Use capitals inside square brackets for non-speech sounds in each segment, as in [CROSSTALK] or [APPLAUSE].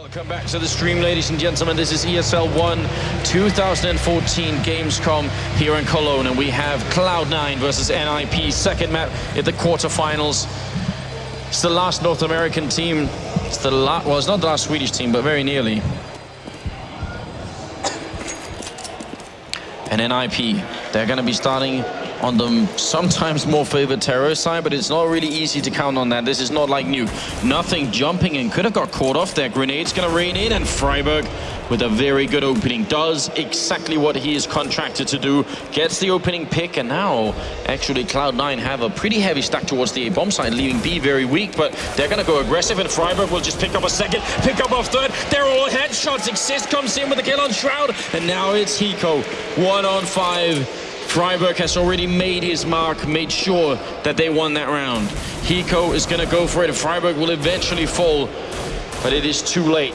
Welcome back to the stream, ladies and gentlemen. This is ESL 1 2014 Gamescom here in Cologne, and we have Cloud9 versus NIP, second map in the quarterfinals. It's the last North American team. It's the last, well, it's not the last Swedish team, but very nearly. And NIP, they're going to be starting on the sometimes more favored terror side, but it's not really easy to count on that. This is not like new. Nothing jumping and could have got caught off there. Grenade's going to rain in, and friberg with a very good opening. Does exactly what he is contracted to do. Gets the opening pick, and now actually Cloud9 have a pretty heavy stack towards the A bomb side, leaving B very weak, but they're going to go aggressive, and friberg will just pick up a second, pick up a third. They're all headshots. Xizt comes in with a kill on Shroud, and now it's Hiko. One on five. Friberg has already made his mark, made sure that they won that round. Hiko is going to go for it. friberg will eventually fall, but it is too late.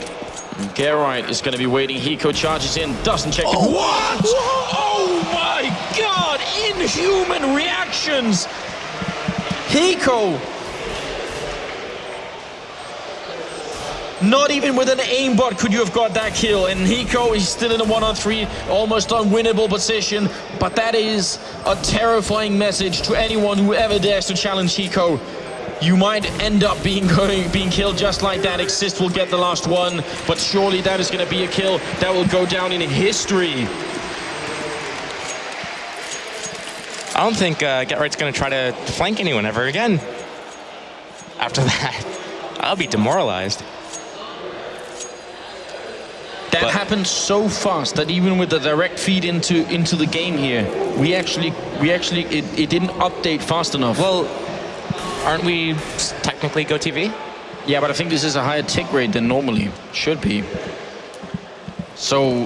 GeT_RiGhT is going to be waiting. Hiko charges in, doesn't check. Oh. What? Oh my god! Inhuman reactions! Hiko Not even with an aimbot could you have got that kill. And Hiko is still in a one-on-three, almost unwinnable position. But that is a terrifying message to anyone who ever dares to challenge Hiko. You might end up being going, being killed just like that. Xizt will get the last one, but surely that is going to be a kill that will go down in history. I don't think uh, GeT_RiGhT's going to try to flank anyone ever again. After that, [LAUGHS] I'll be demoralized. That but happened so fast that even with the direct feed into into the game here, we actually we actually it, it didn't update fast enough. Well, aren't we technically GOTV? Yeah, but I think this is a higher tick rate than normally should be. So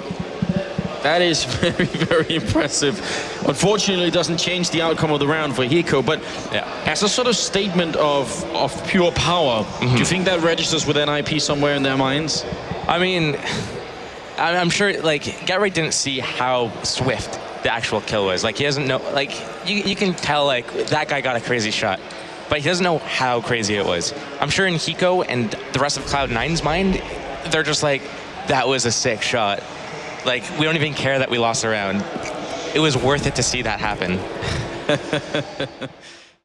that is [LAUGHS] very, very impressive. Unfortunately, it doesn't change the outcome of the round for Hiko, but yeah. as a sort of statement of, of pure power, mm -hmm. do you mm-hmm. think that registers with NIP somewhere in their minds? I mean, I'm sure, like, GeT_RiGhT didn't see how swift the actual kill was. Like, he doesn't know, like, you, you can tell, like, that guy got a crazy shot. But he doesn't know how crazy it was. I'm sure in Hiko and the rest of Cloud9's mind, they're just like, that was a sick shot. Like, we don't even care that we lost a round. It was worth it to see that happen. [LAUGHS]